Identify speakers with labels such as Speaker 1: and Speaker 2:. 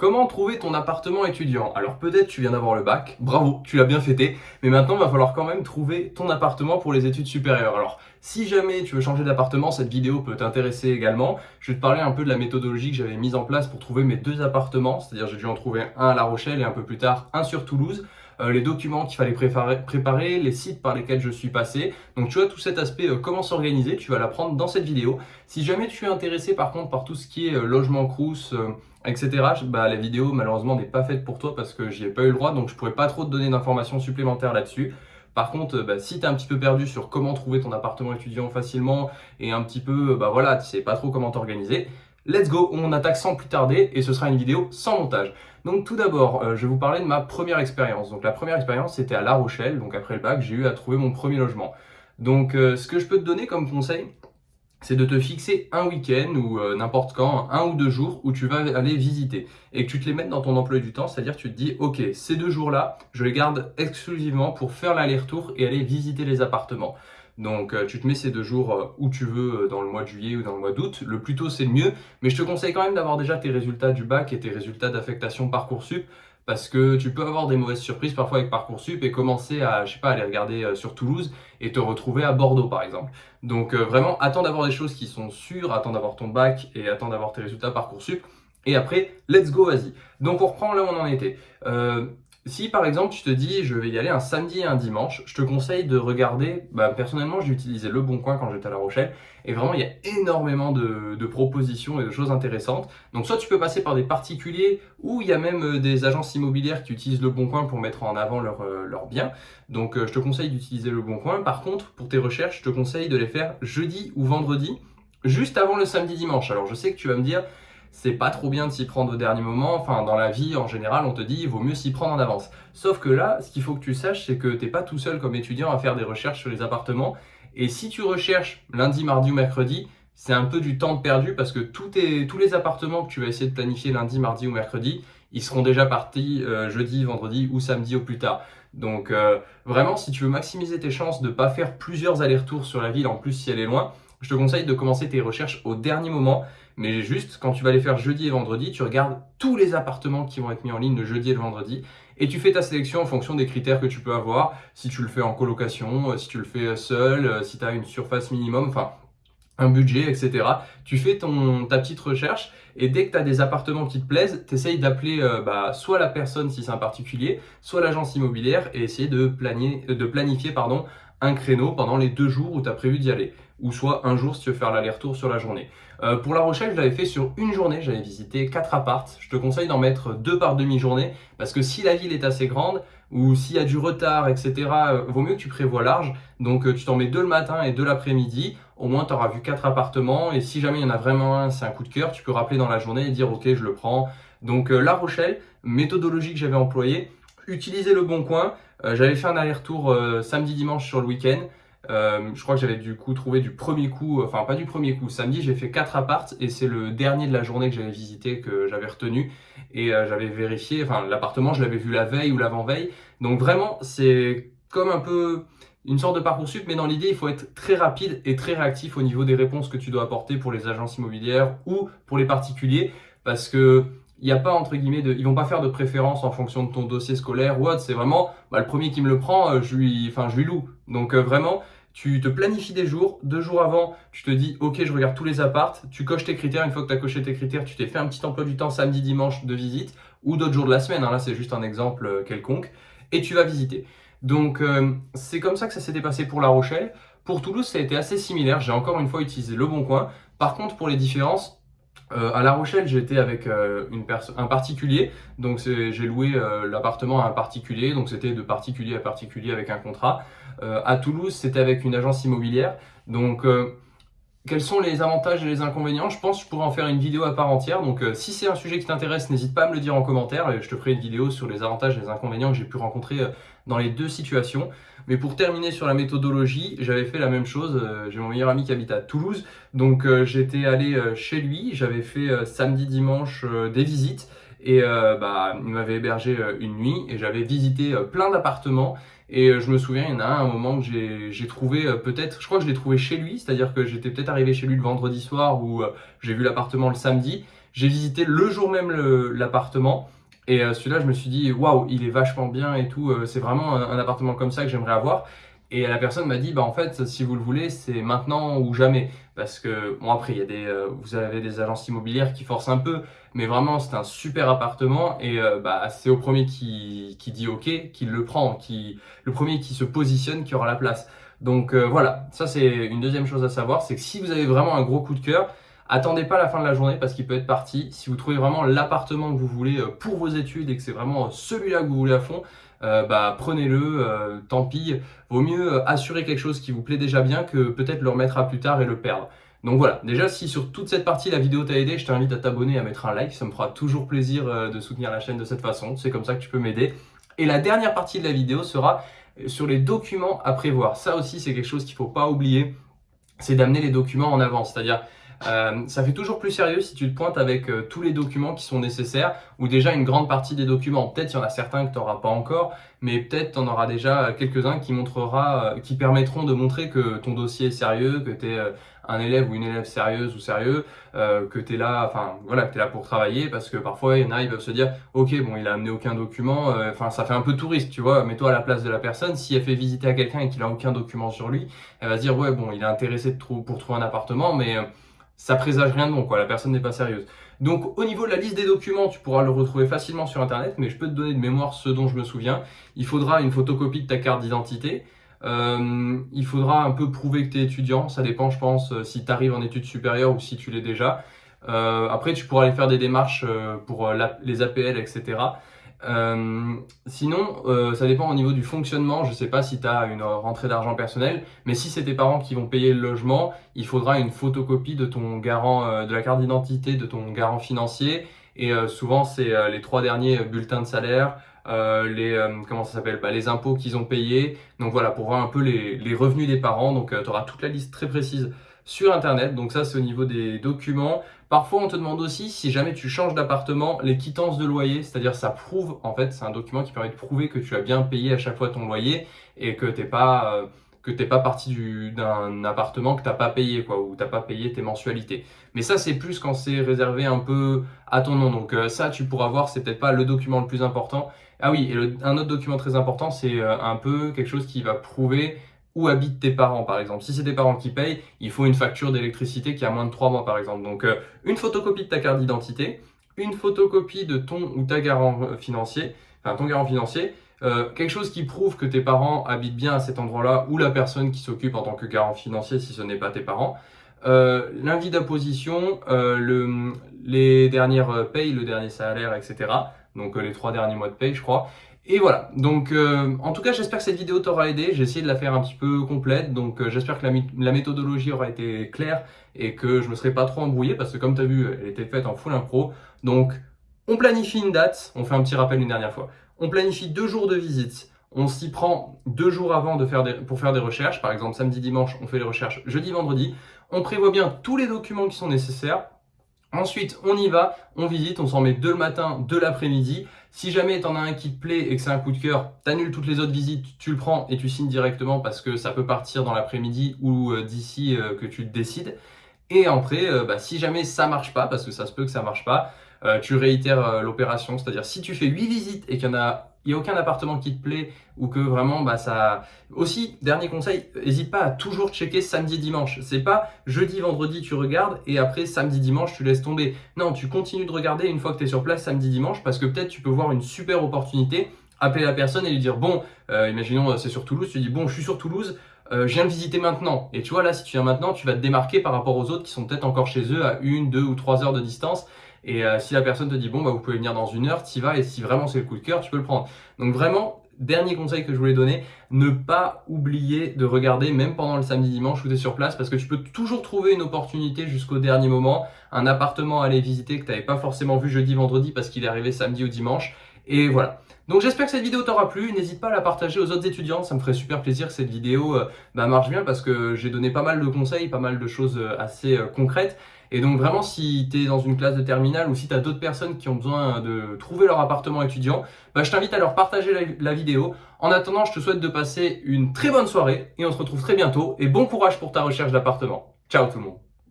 Speaker 1: Comment trouver ton appartement étudiant? Alors peut-être tu viens d'avoir le bac, bravo, tu l'as bien fêté, mais maintenant il va falloir quand même trouver ton appartement pour les études supérieures. Alors si jamais tu veux changer d'appartement, cette vidéo peut t'intéresser également. Je vais te parler un peu de la méthodologie que j'avais mise en place pour trouver mes deux appartements, c'est-à-dire j'ai dû en trouver un à La Rochelle et un peu plus tard un sur Toulouse. Euh, les documents qu'il fallait préparer, les sites par lesquels je suis passé. Donc tu vois tout cet aspect euh, comment s'organiser, tu vas l'apprendre dans cette vidéo. Si jamais tu es intéressé par contre par tout ce qui est euh, logement crous, etc. Bah, la vidéo malheureusement n'est pas faite pour toi parce que j'y ai pas eu le droit donc je pourrais pas trop te donner d'informations supplémentaires là-dessus. Par contre, bah, si tu es un petit peu perdu sur comment trouver ton appartement étudiant facilement et un petit peu, bah voilà, tu sais pas trop comment t'organiser, let's go, on attaque sans plus tarder et ce sera une vidéo sans montage. Donc tout d'abord, euh, je vais vous parler de ma première expérience. Donc la première expérience, c'était à La Rochelle, donc après le bac, j'ai eu à trouver mon premier logement. Donc euh, ce que je peux te donner comme conseil, c'est de te fixer un week-end ou euh, n'importe quand, un ou deux jours où tu vas aller visiter et que tu te les mettes dans ton emploi du temps, c'est-à-dire tu te dis ok, ces deux jours-là, je les garde exclusivement pour faire l'aller-retour et aller visiter les appartements. Donc euh, tu te mets ces deux jours euh, où tu veux dans le mois de juillet ou dans le mois d'août, le plus tôt c'est le mieux, mais je te conseille quand même d'avoir déjà tes résultats du bac et tes résultats d'affectation Parcoursup parce que tu peux avoir des mauvaises surprises parfois avec Parcoursup et commencer à, je sais pas, aller regarder euh, sur Toulouse et te retrouver à Bordeaux par exemple. Donc euh, vraiment, attends d'avoir des choses qui sont sûres, attends d'avoir ton bac et attends d'avoir tes résultats Parcoursup. Et après, let's go, vas-y. Donc on reprend là où on en était. Euh, si par exemple tu te dis je vais y aller un samedi et un dimanche, je te conseille de regarder, bah, personnellement j'ai utilisé Le Bon Coin quand j'étais à La Rochelle et vraiment il y a énormément de, propositions et de choses intéressantes. Donc soit tu peux passer par des particuliers ou il y a même euh, des agences immobilières qui utilisent Le Bon Coin pour mettre en avant leurs leur euh, biens. Donc euh, je te conseille d'utiliser Le Bon Coin. Par contre pour tes recherches je te conseille de les faire jeudi ou vendredi juste avant le samedi dimanche. Alors je sais que tu vas me dire c'est pas trop bien de s'y prendre au dernier moment. Enfin, dans la vie, en général, on te dit, il vaut mieux s'y prendre en avance. Sauf que là, ce qu'il faut que tu saches, c'est que t'es pas tout seul comme étudiant à faire des recherches sur les appartements. Et si tu recherches lundi, mardi ou mercredi, c'est un peu du temps perdu parce que tous les appartements que tu vas essayer de planifier lundi, mardi ou mercredi, ils seront déjà partis euh, jeudi, vendredi ou samedi au plus tard. Donc euh, vraiment, si tu veux maximiser tes chances de ne pas faire plusieurs allers-retours sur la ville, en plus si elle est loin, je te conseille de commencer tes recherches au dernier moment mais juste, quand tu vas les faire jeudi et vendredi, tu regardes tous les appartements qui vont être mis en ligne le jeudi et le vendredi et tu fais ta sélection en fonction des critères que tu peux avoir. Si tu le fais en colocation, euh, si tu le fais seul, euh, si tu as une surface minimum, enfin un budget, etc. Tu fais ton, ta petite recherche et dès que tu as des appartements qui te plaisent, tu essayes d'appeler euh, bah, soit la personne si c'est un particulier, soit l'agence immobilière et essayer de, de planifier pardon, un créneau pendant les deux jours où tu as prévu d'y aller ou soit un jour si tu veux faire l'aller-retour sur la journée. Euh, pour La Rochelle, je l'avais fait sur une journée, j'avais visité quatre appartes. Je te conseille d'en mettre deux par demi-journée parce que si la ville est assez grande ou s'il y a du retard, etc., euh, vaut mieux que tu prévois large. Donc euh, tu t'en mets deux le matin et deux l'après-midi. Au moins, tu auras vu quatre appartements et si jamais il y en a vraiment un, c'est un coup de cœur, tu peux rappeler dans la journée et dire ok, je le prends. Donc La Rochelle, méthodologie que j'avais employée, utiliser le bon coin. j'avais fait un aller-retour samedi-dimanche sur le week-end. Euh, je crois que j'avais du coup trouvé du premier coup, enfin pas du premier coup, samedi j'ai fait 4 appartes et c'est le dernier de la journée que j'avais visité que j'avais retenu et euh, j'avais vérifié, enfin l'appartement je l'avais vu la veille ou l'avant-veille, donc vraiment c'est comme un peu une sorte de parcours sup, mais dans l'idée il faut être très rapide et très réactif au niveau des réponses que tu dois apporter pour les agences immobilières ou pour les particuliers parce que il n'y a pas entre guillemets de, ils vont pas faire de préférence en fonction de ton dossier scolaire ou autre. C'est vraiment bah, le premier qui me le prend, euh, je lui, enfin je lui loue. Donc euh, vraiment, tu te planifies des jours. Deux jours avant, tu te dis ok, je regarde tous les appartes. Tu coches tes critères. Une fois que tu as coché tes critères, tu t'es fait un petit emploi du temps samedi, dimanche de visite ou d'autres jours de la semaine. Hein. Là, c'est juste un exemple euh, quelconque et tu vas visiter. Donc c'est comme ça que ça s'était passé pour La Rochelle. Pour Toulouse, ça a été assez similaire. J'ai encore une fois utilisé le bon coin. Par contre, pour les différences, euh, à La Rochelle, j'étais avec euh, un particulier, donc j'ai loué euh, l'appartement à un particulier, donc c'était de particulier à particulier avec un contrat. à Toulouse, c'était avec une agence immobilière, donc quels sont les avantages et les inconvénients? Je pense que je pourrais en faire une vidéo à part entière. Donc si c'est un sujet qui t'intéresse, n'hésite pas à me le dire en commentaire et je te ferai une vidéo sur les avantages et les inconvénients que j'ai pu rencontrer dans les deux situations. Mais pour terminer sur la méthodologie, j'avais fait la même chose. Euh, j'ai mon meilleur ami qui habite à Toulouse. Donc j'étais allé chez lui, j'avais fait samedi, dimanche des visites et bah, il m'avait hébergé une nuit et j'avais visité plein d'appartements et euh, je me souviens, il y en a un, un moment que j'ai trouvé euh, peut-être, je crois que je l'ai trouvé chez lui, c'est-à-dire que j'étais peut-être arrivé chez lui le vendredi soir ou euh, j'ai vu l'appartement le samedi. J'ai visité le jour même l'appartement. Et euh, celui-là, je me suis dit, waouh, il est vachement bien et tout. Euh, c'est vraiment un, appartement comme ça que j'aimerais avoir. Et la personne m'a dit, bah en fait, si vous le voulez, c'est maintenant ou jamais. Parce que, bon après, il y a des, euh, vous avez des agences immobilières qui forcent un peu, mais vraiment, c'est un super appartement. Et bah, c'est au premier qui, qui dit OK, qui le prend, qui, le premier qui se positionne, qui aura la place. Donc voilà, ça c'est une deuxième chose à savoir, c'est que si vous avez vraiment un gros coup de cœur, Attendez pas la fin de la journée parce qu'il peut être parti. Si vous trouvez vraiment l'appartement que vous voulez euh, pour vos études et que c'est vraiment euh, celui-là que vous voulez à fond, euh, bah prenez-le, tant pis. Vaut mieux assurer quelque chose qui vous plaît déjà bien que peut-être le remettre à plus tard et le perdre. Donc voilà, déjà si sur toute cette partie la vidéo t'a aidé, je t'invite à t'abonner à mettre un like, ça me fera toujours plaisir de soutenir la chaîne de cette façon, c'est comme ça que tu peux m'aider. Et la dernière partie de la vidéo sera sur les documents à prévoir. Ça aussi c'est quelque chose qu'il ne faut pas oublier, c'est d'amener les documents en avance, c'est-à-dire euh, ça fait toujours plus sérieux si tu te pointes avec euh, tous les documents qui sont nécessaires ou déjà une grande partie des documents. Peut-être il y en a certains que tu n'auras pas encore, mais peut-être tu en auras déjà quelques-uns qui montrera, euh, qui permettront de montrer que ton dossier est sérieux, que tu es un élève ou une élève sérieuse ou sérieux, que tu es là, enfin voilà, que es là pour travailler parce que parfois il y en a, ils peuvent se dire OK, bon, il a amené aucun document, enfin ça fait un peu touriste, tu vois, mets-toi à la place de la personne, si elle fait visiter à quelqu'un et qu'il a aucun document sur lui, elle va se dire ouais, bon, il est intéressé de pour trouver un appartement mais ça présage rien de bon, quoi. La personne n'est pas sérieuse. Donc, au niveau de la liste des documents, tu pourras le retrouver facilement sur Internet, mais je peux te donner de mémoire ce dont je me souviens. Il faudra une photocopie de ta carte d'identité. Euh, il faudra un peu prouver que tu es étudiant. Ça dépend, je pense, euh, si tu arrives en études supérieures ou si tu l'es déjà. Euh, après, tu pourras aller faire des démarches pour les APL, etc. Euh, sinon, euh, ça dépend au niveau du fonctionnement. Je ne sais pas si tu as une rentrée d'argent personnelle, mais si c'est tes parents qui vont payer le logement, il faudra une photocopie de ton garant, euh, de la carte d'identité de ton garant financier. Et souvent, c'est les trois derniers bulletins de salaire, les comment ça s'appelle bah, les impôts qu'ils ont payés. Donc voilà, pour voir un peu les, les revenus des parents. Donc tu auras toute la liste très précise sur Internet. Donc ça, c'est au niveau des documents. Parfois, on te demande aussi, si jamais tu changes d'appartement, les quittances de loyer, c'est-à-dire ça prouve, en fait, c'est un document qui permet de prouver que tu as bien payé à chaque fois ton loyer et que tu n'es pas... Euh, que t'es pas parti d'un appartement que t'as pas payé quoi ou t'as pas payé tes mensualités. Mais ça c'est plus quand c'est réservé un peu à ton nom. Donc euh, ça tu pourras voir c'est peut-être pas le document le plus important. Ah oui et un autre document très important c'est euh, un peu quelque chose qui va prouver où habitent tes parents par exemple. Si c'est tes parents qui payent, il faut une facture d'électricité qui a moins de 3 mois par exemple. Donc euh, une photocopie de ta carte d'identité, une photocopie de ton ou ta garant euh, financier, enfin ton garant financier, euh, quelque chose qui prouve que tes parents habitent bien à cet endroit-là ou la personne qui s'occupe en tant que garant financier si ce n'est pas tes parents. Euh, L'invite d'apposition, le, les dernières payes, le dernier salaire, etc. Donc les trois derniers mois de paye, je crois. Et voilà, donc euh, en tout cas j'espère que cette vidéo t'aura aidé, j'ai essayé de la faire un petit peu complète, donc euh, j'espère que la, méthodologie aura été claire et que je me serai pas trop embrouillé parce que comme tu as vu, elle était faite en full impro. Donc on planifie une date, on fait un petit rappel une dernière fois, on planifie deux jours de visite, on s'y prend deux jours avant de faire pour faire des recherches, par exemple samedi, dimanche, on fait les recherches jeudi, vendredi, on prévoit bien tous les documents qui sont nécessaires, Ensuite, on y va, on visite, on s'en met deux le matin, deux l'après-midi. Si jamais tu en as un qui te plaît et que c'est un coup de cœur, annules toutes les autres visites, tu le prends et tu signes directement parce que ça peut partir dans l'après-midi ou euh, d'ici euh, que tu te décides. Et après, euh, bah, si jamais ça marche pas, parce que ça se peut que ça marche pas, tu réitères l'opération. C'est-à-dire si tu fais 8 visites et qu'il y en a il n'y a aucun appartement qui te plaît ou que vraiment bah ça aussi dernier conseil n'hésite pas à toujours checker samedi dimanche. C'est pas jeudi vendredi tu regardes et après samedi dimanche tu laisses tomber. Non tu continues de regarder une fois que tu es sur place samedi dimanche parce que peut-être tu peux voir une super opportunité appeler la personne et lui dire bon euh, imaginons euh, c'est sur Toulouse tu dis bon je suis sur Toulouse euh, je viens de visiter maintenant. Et tu vois là si tu viens maintenant tu vas te démarquer par rapport aux autres qui sont peut-être encore chez eux à une deux ou trois heures de distance et euh, si la personne te dit, bon, bah, vous pouvez venir dans une heure, tu y vas, et si vraiment c'est le coup de cœur, tu peux le prendre. Donc vraiment, dernier conseil que je voulais donner, ne pas oublier de regarder, même pendant le samedi dimanche où tu es sur place, parce que tu peux toujours trouver une opportunité jusqu'au dernier moment, un appartement à aller visiter que tu n'avais pas forcément vu jeudi, vendredi, parce qu'il est arrivé samedi ou dimanche. Et voilà. Donc j'espère que cette vidéo t'aura plu, n'hésite pas à la partager aux autres étudiants, ça me ferait super plaisir que cette vidéo euh, bah, marche bien parce que j'ai donné pas mal de conseils, pas mal de choses euh, assez concrètes et donc vraiment, si tu es dans une classe de terminale ou si tu d'autres personnes qui ont besoin de trouver leur appartement étudiant, bah, je t'invite à leur partager la, vidéo. En attendant, je te souhaite de passer une très bonne soirée et on se retrouve très bientôt. Et bon courage pour ta recherche d'appartement. Ciao tout le monde